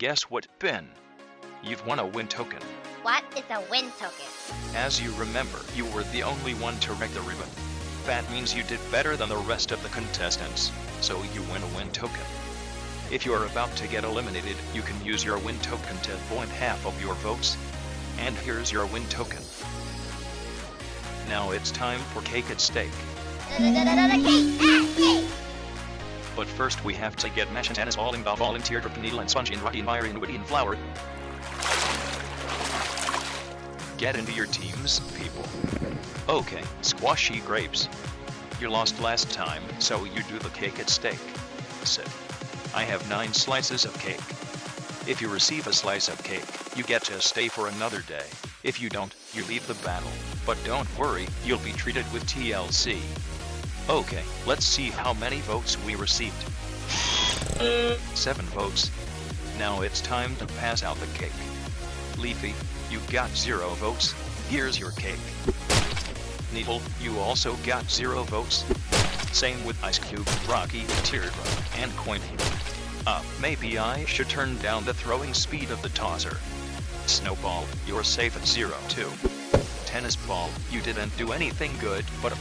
Guess what, Ben? You've won a win token. What is a win token? As you remember, you were the only one to wreck the ribbon. That means you did better than the rest of the contestants, so you win a win token. If you're about to get eliminated, you can use your win token to void half of your votes. And here's your win token. Now it's time for cake at stake. Da-da-da-da-da-da-Cake! Ah, cake! But first we have to get Match and Tennis all involved volunteer drip needle and sponge in rocky fire and woody and Flower. Get into your teams, people. Okay, squashy grapes. You lost last time, so you do the cake at stake. Sit. I have nine slices of cake. If you receive a slice of cake, you get to stay for another day. If you don't, you leave the battle. But don't worry, you'll be treated with TLC. Okay, let's see how many votes we received. Seven votes. Now it's time to pass out the cake. Leafy, you got zero votes. Here's your cake. Needle, you also got zero votes. Same with Ice Cube, Rocky, Teardrop, and Coin. Uh, maybe I should turn down the throwing speed of the tosser. Snowball, you're safe at zero too. Tennis ball, you didn't do anything good, but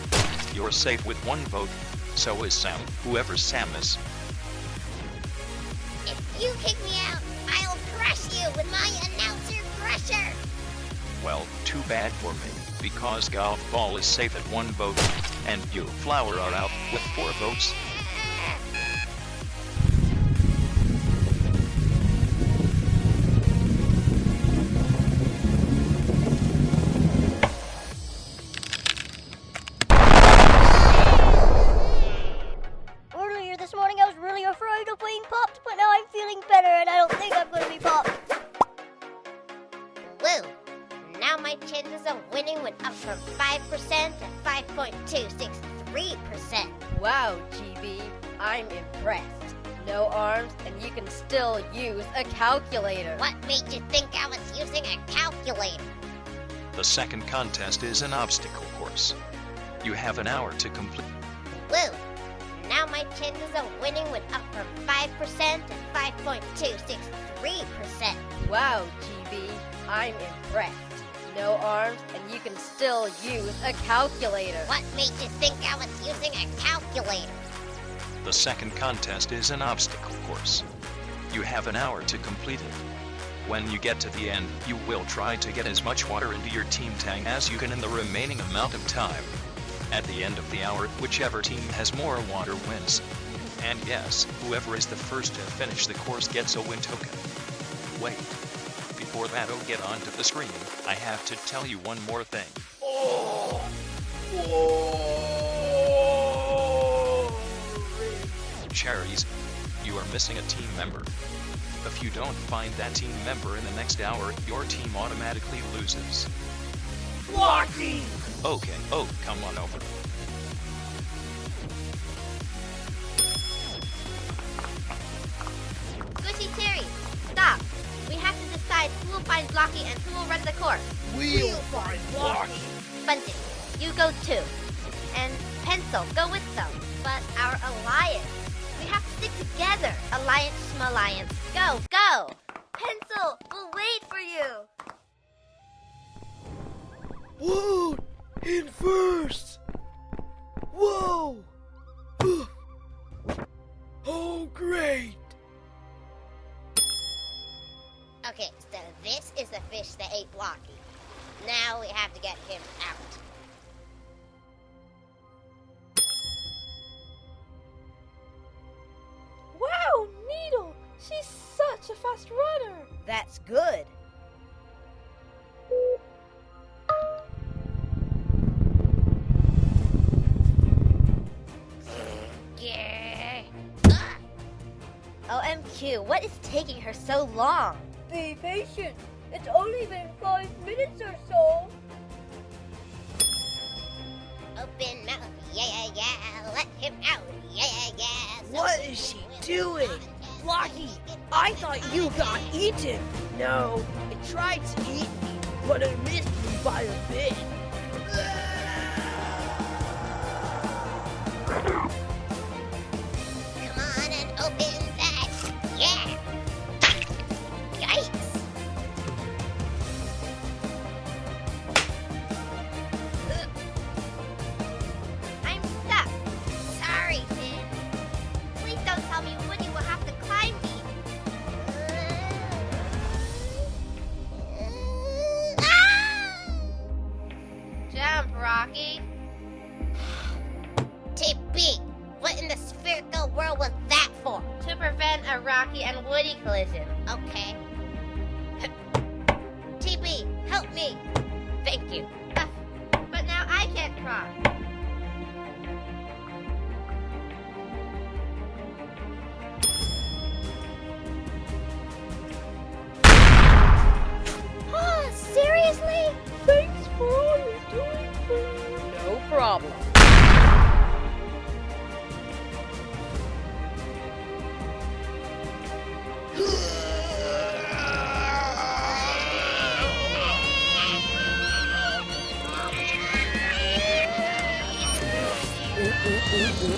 you're safe with one vote. So is Sam, whoever Sam is. If you kick me out, I'll crush you with my announcer crusher! Well, too bad for me, because golf ball is safe at one vote, and you flower are out with four votes. Went up from 5% to 5.263%. Wow, GB, I'm impressed. No arms, and you can still use a calculator. What made you think I was using a calculator? The second contest is an obstacle course. You have an hour to complete. Woo! Now my chances of winning went up from 5% to 5.263%. Wow, GB, I'm impressed. No arms, and you can still use a calculator. What made you think I was using a calculator? The second contest is an obstacle course. You have an hour to complete it. When you get to the end, you will try to get as much water into your team tank as you can in the remaining amount of time. At the end of the hour, whichever team has more water wins. And yes, whoever is the first to finish the course gets a win token. Wait. Before that'll get onto the screen, I have to tell you one more thing. Oh! Oh! Cherries, you are missing a team member. If you don't find that team member in the next hour, your team automatically loses. Blocky! Okay, oh, come on over. Find Blocky and who will run the course. We'll find Blocky! Bunting, you go too. And Pencil, go with them. But our alliance, we have to stick together. Alliance, alliance. go, go! Pencil, we'll wait for you. Whoa! In first! Whoa! oh, great! Okay, so this is the fish that ate Blocky. Now we have to get him out. Wow, Needle! She's such a fast runner! That's good. Yeah. OMQ, what is taking her so long? Be patient. It's only been five minutes or so. Open mouth, yeah, yeah, yeah. Let him out, yeah, yeah, yeah. So What is she doing? Blocky, I thought you got eaten. No, it tried to eat me, but it missed me by a bit. world was that for? To prevent a Rocky and Woody collision. Okay. TB, help me. Thank you. Ah, but now I can't cross. Well,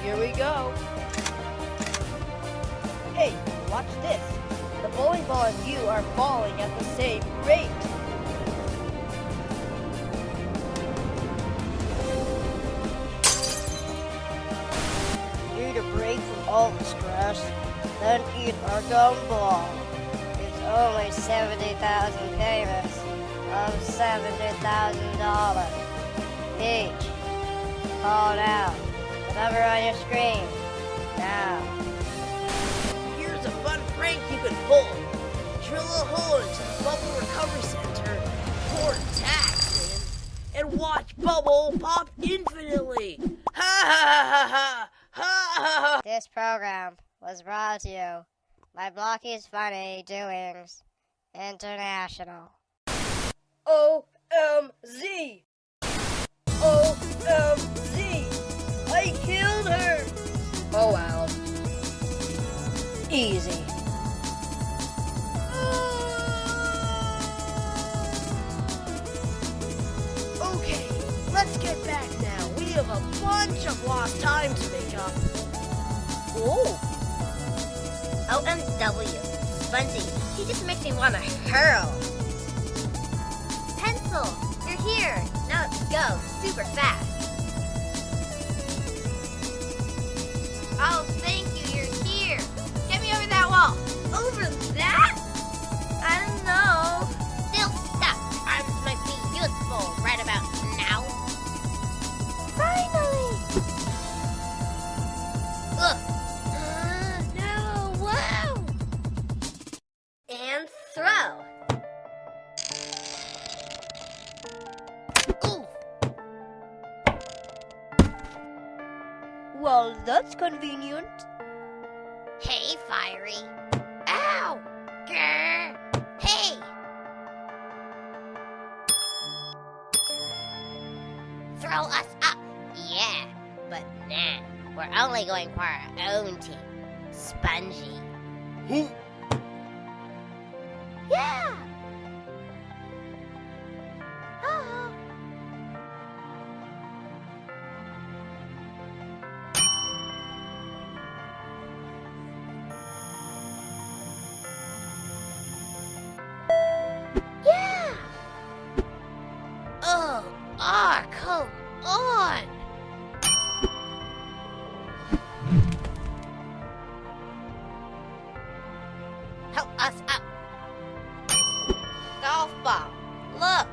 here we go. Hey, watch this. The bowling ball and you are falling at the same rate. All the stress, then eat our gumball. It's only 70,000 payments of $70,000 each. Call now. The number on your screen. Now. Here's a fun prank you can pull. Drill a hole into the Bubble Recovery Center, pour tacks and watch Bubble pop infinitely. This program was brought to you by Blocky's Funny Doings International. OMZ! OMZ! I killed her! Oh wow. Easy. Okay, let's get back now. We have a bunch of lost time to make up. Oh, OMW. Spongy, he just makes me want to hurl. Pencil, you're here. Now let's go super fast. Oh, thank you, you're here. Get me over that wall. Over well, that's convenient. hey, Firey. Ow! Grr. Hey! Throw us up. Yeah, but nah. We're only going for our own team. Spongy. Yeah! Ah, come on! Help us up! Golf ball, look!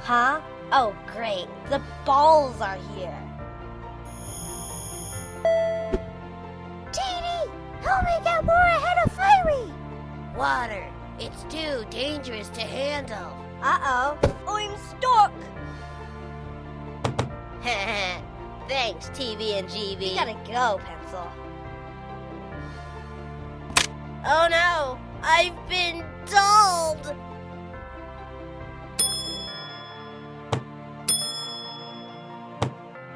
Huh? Oh, great. The balls are here. Ahead! Water, it's too dangerous to handle. Uh-oh. I'm stuck. Thanks, TB and GB. You gotta go, Pencil. Oh no, I've been dulled!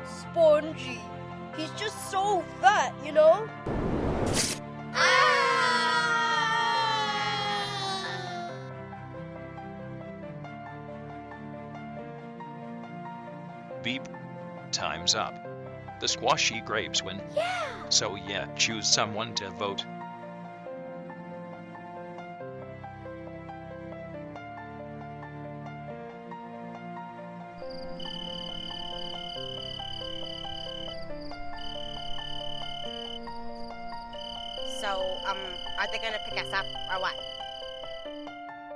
Spongy. He's just so fat, you know? up. The squashy grapes win. Yeah. So yeah, choose someone to vote. So, um, are they gonna pick us up or what?